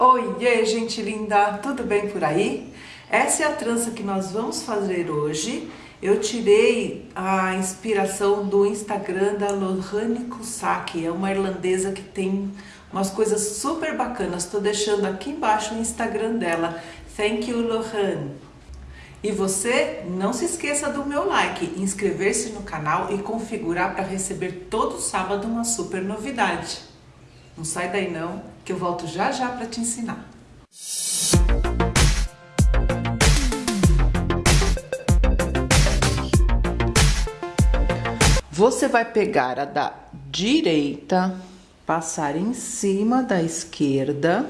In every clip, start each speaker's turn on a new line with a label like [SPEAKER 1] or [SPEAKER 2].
[SPEAKER 1] Oiê, gente linda! Tudo bem por aí? Essa é a trança que nós vamos fazer hoje. Eu tirei a inspiração do Instagram da Lohane Kusaki, é uma irlandesa que tem umas coisas super bacanas. Estou deixando aqui embaixo o Instagram dela. Thank you, Lohane! E você não se esqueça do meu like, inscrever-se no canal e configurar para receber todo sábado uma super novidade. Não sai daí não, que eu volto já já para te ensinar. Você vai pegar a da direita, passar em cima da esquerda,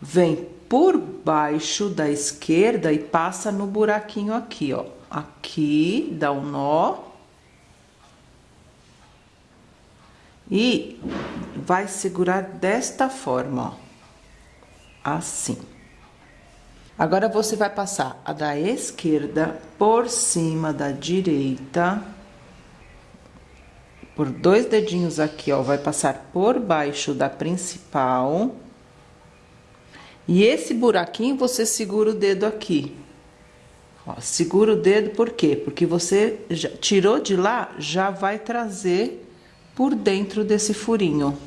[SPEAKER 1] vem por baixo da esquerda e passa no buraquinho aqui, ó. Aqui, dá um nó. E vai segurar desta forma, ó. Assim. Agora, você vai passar a da esquerda por cima da direita. Por dois dedinhos aqui, ó, vai passar por baixo da principal. E esse buraquinho, você segura o dedo aqui. Ó, segura o dedo, por quê? Porque você já, tirou de lá, já vai trazer por dentro desse furinho.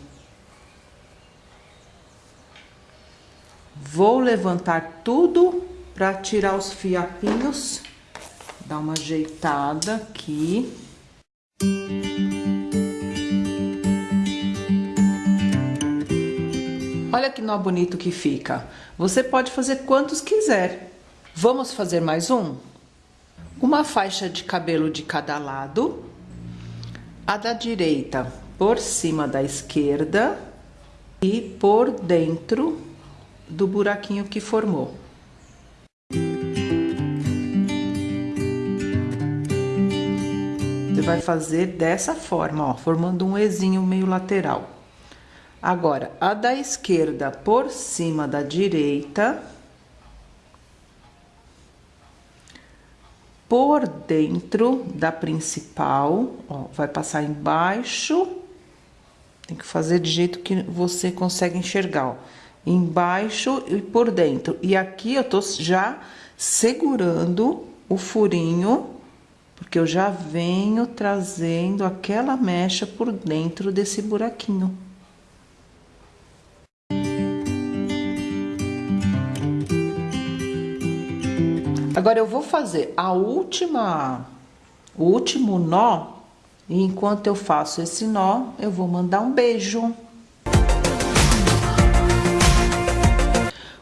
[SPEAKER 1] Vou levantar tudo para tirar os fiapinhos, dar uma ajeitada aqui. Olha que nó bonito que fica. Você pode fazer quantos quiser. Vamos fazer mais um? Uma faixa de cabelo de cada lado a da direita por cima da esquerda e por dentro do buraquinho que formou. Você vai fazer dessa forma, ó, formando um Ezinho meio lateral. Agora, a da esquerda por cima da direita por dentro da principal, ó, vai passar embaixo, tem que fazer de jeito que você consegue enxergar, ó, embaixo e por dentro. E aqui eu tô já segurando o furinho, porque eu já venho trazendo aquela mecha por dentro desse buraquinho. Agora eu vou fazer a última, o último nó, e enquanto eu faço esse nó, eu vou mandar um beijo.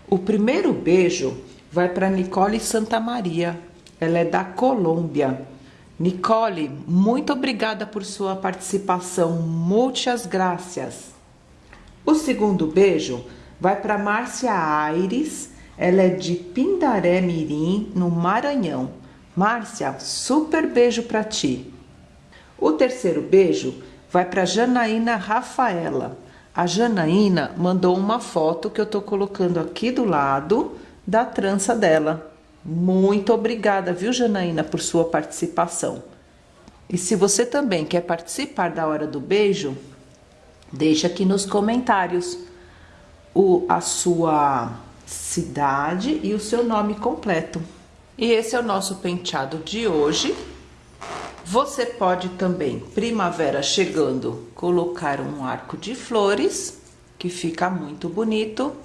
[SPEAKER 1] O primeiro beijo vai para Nicole Santa Maria, ela é da Colômbia. Nicole, muito obrigada por sua participação, muitas graças. O segundo beijo vai para Márcia Aires, ela é de Pindaré Mirim, no Maranhão. Márcia, super beijo para ti. O terceiro beijo vai para Janaína Rafaela. A Janaína mandou uma foto que eu tô colocando aqui do lado da trança dela. Muito obrigada, viu, Janaína, por sua participação. E se você também quer participar da hora do beijo, deixa aqui nos comentários o, a sua cidade e o seu nome completo. E esse é o nosso penteado de hoje. Você pode também, primavera chegando, colocar um arco de flores, que fica muito bonito.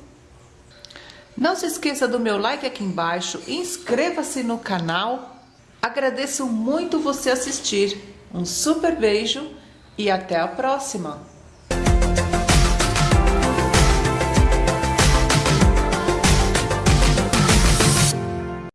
[SPEAKER 1] Não se esqueça do meu like aqui embaixo, inscreva-se no canal. Agradeço muito você assistir. Um super beijo e até a próxima!